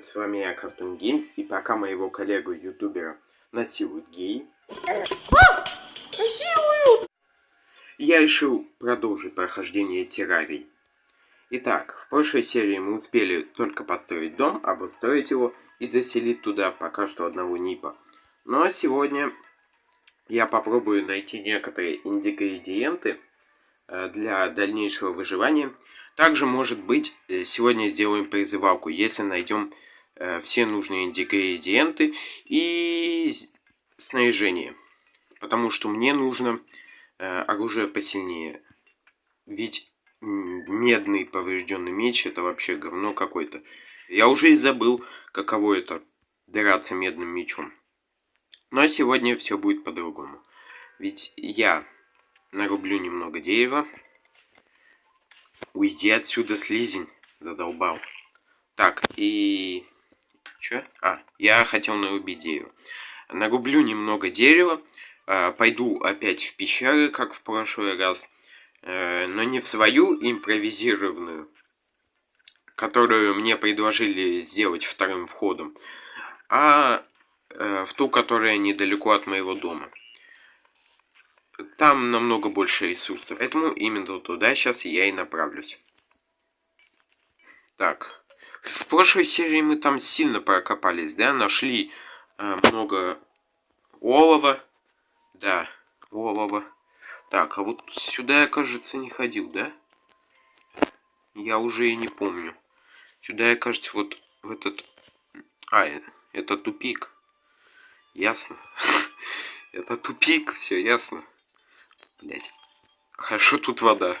привет, с вами я, Cartoon Games, и пока моего коллегу ютубера насилуют геи, А! Насилуют! я решил продолжить прохождение террарий. Итак, в прошлой серии мы успели только построить дом, обустроить его и заселить туда пока что одного Нипа. Но сегодня я попробую найти некоторые ингредиенты э, для дальнейшего выживания. Также, может быть, э, сегодня сделаем призывалку, если найдем все нужные ингредиенты и снаряжение. Потому что мне нужно оружие посильнее. Ведь медный поврежденный меч это вообще говно какое-то. Я уже и забыл, каково это драться медным мечом. Но сегодня все будет по-другому. Ведь я нарублю немного дерева. Уйди отсюда, слизень. Задолбал. Так, и... Чё? А, я хотел нарубить дерево. Нарублю немного дерева. А, пойду опять в пещеры, как в прошлый раз. А, но не в свою импровизированную, которую мне предложили сделать вторым входом, а э, в ту, которая недалеко от моего дома. Там намного больше ресурсов, поэтому именно туда сейчас я и направлюсь. Так, в прошлой серии мы там сильно прокопались, да? Нашли э, много олова. Да, олова. Так, а вот сюда я, кажется, не ходил, да? Я уже и не помню. Сюда я, кажется, вот в этот... А, это тупик. Ясно. Это тупик, все ясно. Блять. Хорошо тут вода.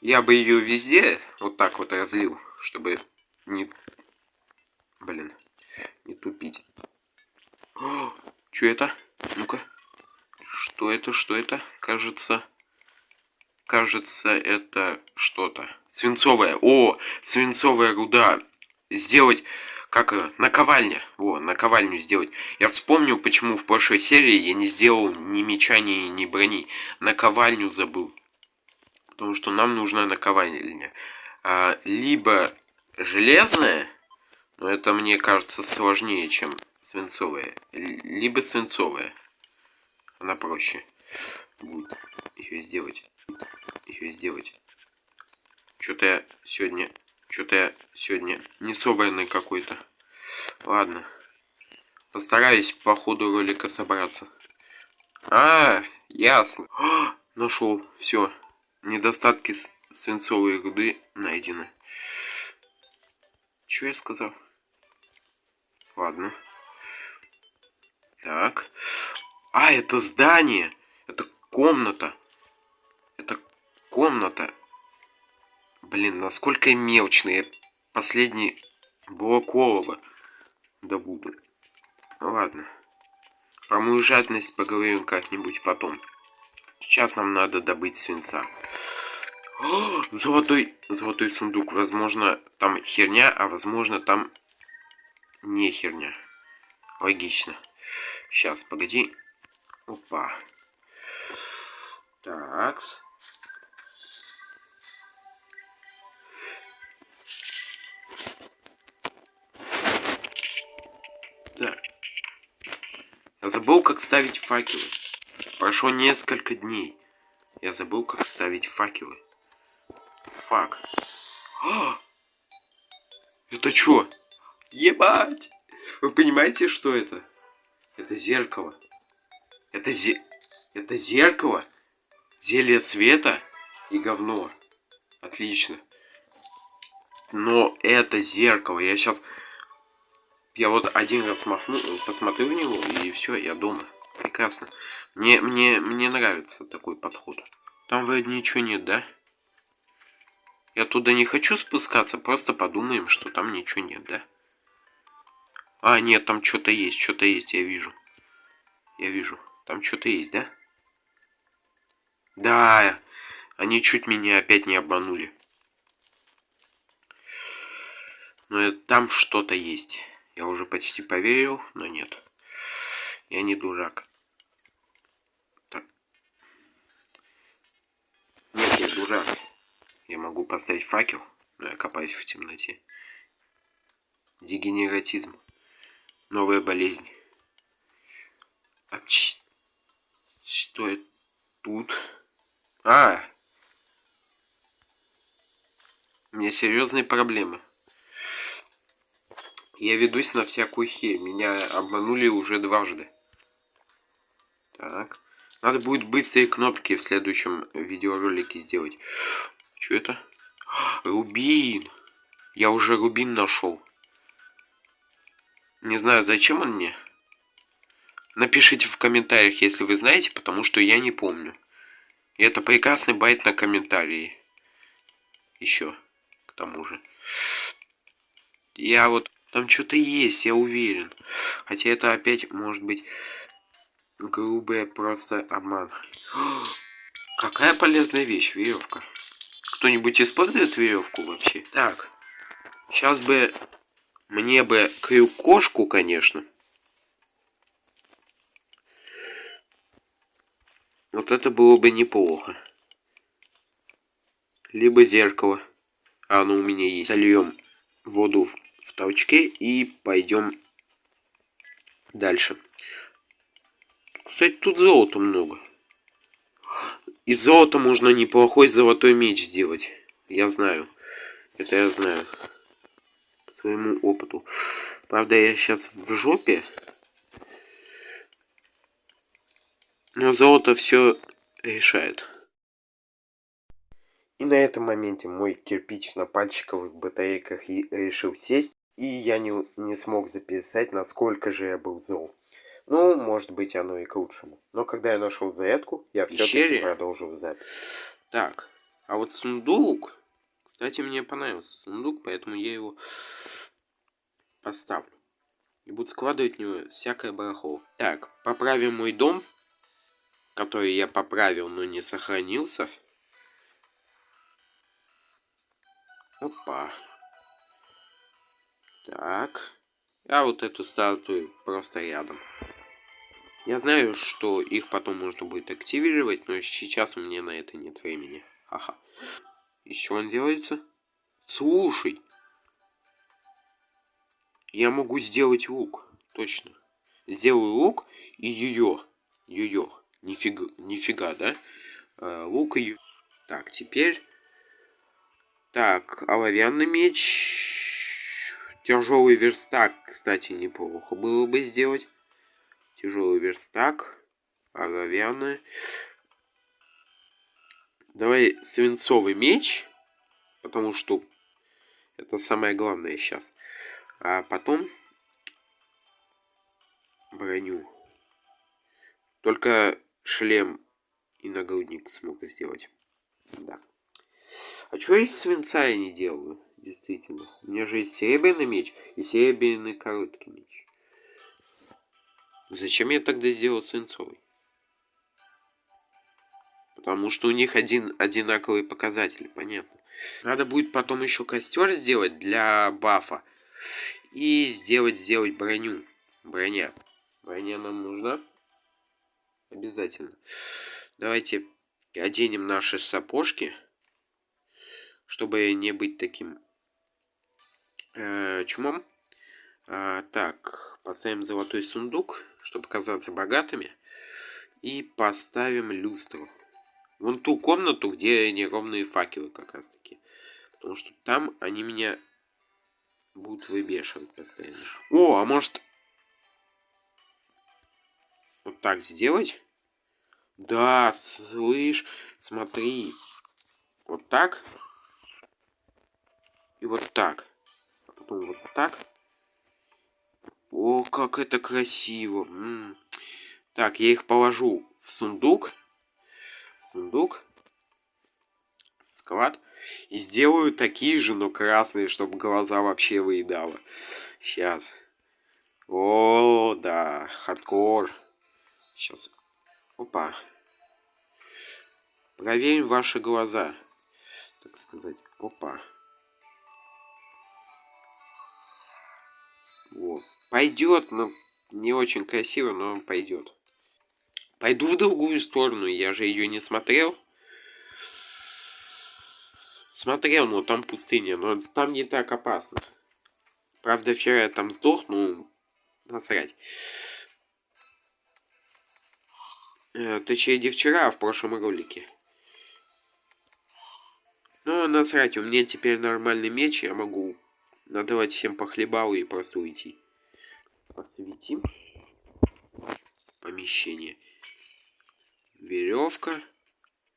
Я бы ее везде вот так вот разлил, чтобы не... Блин, не тупить. О, что это? Ну-ка. Что это, что это? Кажется... Кажется, это что-то. Свинцовая. О, свинцовая руда. Сделать как наковальня. Во, наковальню сделать. Я вспомнил, почему в прошлой серии я не сделал ни меча, ни, ни брони. Наковальню забыл. Потому что нам нужна наковальня. А, либо железная, но это мне кажется сложнее, чем свинцовая. Либо свинцовая. Она проще будет ее сделать. Ее сделать. Что-то я сегодня что-то я сегодня не собранный какой-то. Ладно. Постараюсь по ходу ролика собраться. А, ясно. нашел. Все. Недостатки свинцовой руды найдены. Что я сказал? Ладно. Так. А, это здание. Это комната. Это комната. Блин, насколько мелочные. Последний блок олова добуду. Ну ладно. Про мою жадность поговорим как-нибудь потом. Сейчас нам надо добыть свинца. О, золотой, золотой сундук. Возможно, там херня, а возможно, там не херня. Логично. Сейчас, погоди. Опа. Такс. Так. Я забыл, как ставить факелы. Прошло несколько дней. Я забыл, как ставить факелы. Фак. А! Это что? Ебать! Вы понимаете, что это? Это зеркало. Это зе... Это зеркало? Зелье цвета и говно. Отлично. Но это зеркало. Я сейчас я вот один раз махну, посмотрю в него, и все, я дома. Прекрасно. Мне, мне, мне нравится такой подход. Там вроде ничего нет, да? Я туда не хочу спускаться, просто подумаем, что там ничего нет, да? А, нет, там что-то есть, что-то есть, я вижу. Я вижу. Там что-то есть, да? Да, они чуть меня опять не обманули. Но там что-то есть. Я уже почти поверил, но нет. Я не дурак. Я дурак. Я могу поставить факел, но я копаюсь в темноте. Дегенератизм. Новая болезнь. А что это тут? А! У меня серьезные проблемы. Я ведусь на всякую херь. Меня обманули уже дважды. Так. Надо будет быстрые кнопки в следующем видеоролике сделать. Что это? Рубин. Я уже рубин нашел. Не знаю, зачем он мне. Напишите в комментариях, если вы знаете, потому что я не помню. И это прекрасный байт на комментарии. Еще, к тому же. Я вот там что-то есть, я уверен. Хотя это опять может быть грубый просто обман. Какая полезная вещь, веревка. Кто-нибудь использует веревку вообще? Так, сейчас бы мне бы крюк-кошку, конечно. Вот это было бы неплохо. Либо зеркало. А оно у меня есть. Сольем воду в толчке и пойдем дальше. Кстати, тут золота много. Из золота можно неплохой золотой меч сделать. Я знаю. Это я знаю. По своему опыту. Правда, я сейчас в жопе. Но золото все решает. И на этом моменте мой кирпич на пальчиковых батарейках и решил сесть. И я не, не смог записать, насколько же я был зол. Ну, может быть, оно и к лучшему. Но когда я нашел зарядку, я все-таки продолжил запись. Так, а вот сундук... Кстати, мне понравился сундук, поэтому я его поставлю. И буду складывать в него всякое барахло. Так, поправим мой дом, который я поправил, но не сохранился. Опа. Так. А вот эту статую просто рядом. Я знаю, что их потом можно будет активировать, но сейчас у меня на это нет времени. Ага. Еще он делается? Слушай. Я могу сделать лук. Точно. Сделаю лук и ее. Ее. Нифига, нифига, да? А, лук и... Так, теперь так, оловянный меч. Тяжелый верстак, кстати, неплохо было бы сделать. Тяжелый верстак. Оловянный. Давай свинцовый меч. Потому что это самое главное сейчас. А потом броню. Только шлем и нагрудник смог сделать. Да. А чего из свинца я не делаю? Действительно. У меня же есть серебряный меч и серебряный короткий меч. Зачем я тогда сделал свинцовый? Потому что у них один одинаковый показатель, понятно. Надо будет потом еще костер сделать для бафа. И сделать, сделать броню. Броня. Броня нам нужна. Обязательно. Давайте оденем наши сапожки чтобы не быть таким э, чумом. А, так, поставим золотой сундук, чтобы казаться богатыми. И поставим люстру. Вон ту комнату, где неровные факелы как раз таки. Потому что там они меня будут выбешивать постоянно. О, а может... Вот так сделать? Да, слышь, смотри. Вот так. И вот так. А потом вот так. О, как это красиво. М -м. Так, я их положу в сундук. Сундук. Склад. И сделаю такие же, но красные, чтобы глаза вообще выедало. Сейчас. О, да, хардкор. Сейчас. Опа. Проверим ваши глаза. Так сказать. Опа. Вот. Пойдет, но не очень красиво, но пойдет. Пойду в другую сторону, я же ее не смотрел. Смотрел, но там пустыня, но там не так опасно. Правда, вчера я там сдох, ну, насрать. Э, точнее, не вчера, а в прошлом ролике. Ну, насрать, у меня теперь нормальный меч, я могу надавать всем по хлебалу и просто уйти. Посветим. Помещение. Веревка.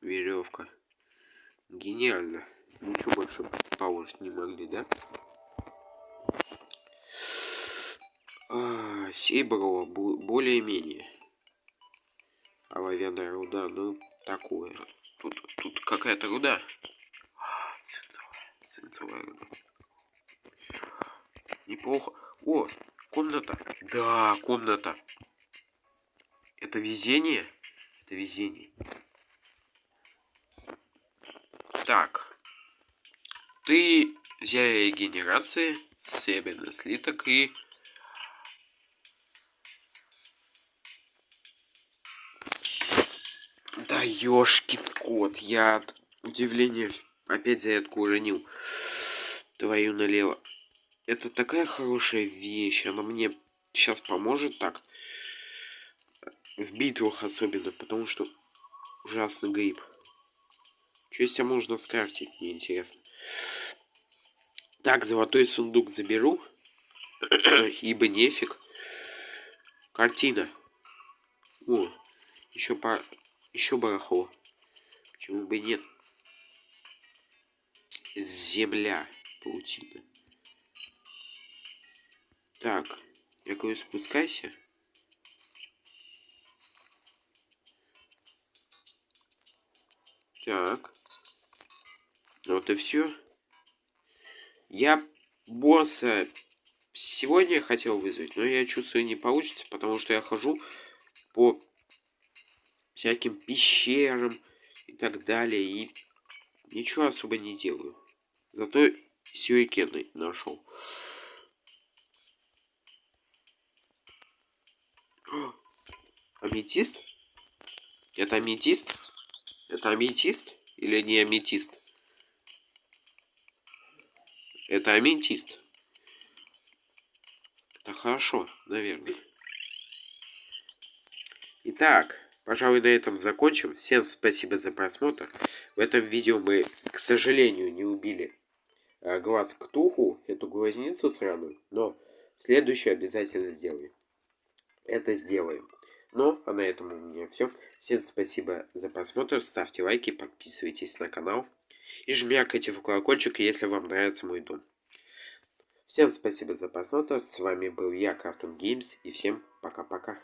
Веревка. Гениально. Ничего больше положить не могли, да? А, Сейброво более-менее. Оловянная руда, ну, такое. Тут, тут какая-то руда. А, свинцовая, свинцовая руда. Неплохо. О, комната. Да, комната. Это везение? Это везение. Так. Ты взяли регенерации, серебряный слиток и... Да ёшкин кот, я от удивления опять зарядку уронил. Твою налево. Это такая хорошая вещь, она мне сейчас поможет так. В битвах особенно, потому что ужасный гриб. Что из себя можно скрафтить, мне интересно. Так, золотой сундук заберу. Ибо нефиг. Картина. О, еще по... Еще барахло. Почему бы нет? Земля. Паутина. Так, я говорю, спускайся. Так. Вот и все. Я босса сегодня хотел вызвать, но я чувствую не получится, потому что я хожу по всяким пещерам и так далее, и ничего особо не делаю. Зато сюрикены нашел. Аметист? Это аметист? Это аметист или не аметист? Это аметист. Это хорошо, наверное. Итак, пожалуй, на этом закончим. Всем спасибо за просмотр. В этом видео мы, к сожалению, не убили э, глаз Ктуху, эту глазницу сраную, но в следующий обязательно сделаем. Это сделаем. Ну, а на этом у меня все. Всем спасибо за просмотр, ставьте лайки, подписывайтесь на канал и жмякайте в колокольчик, если вам нравится мой дом. Всем спасибо за просмотр, с вами был я, Cartoon Games, и всем пока-пока.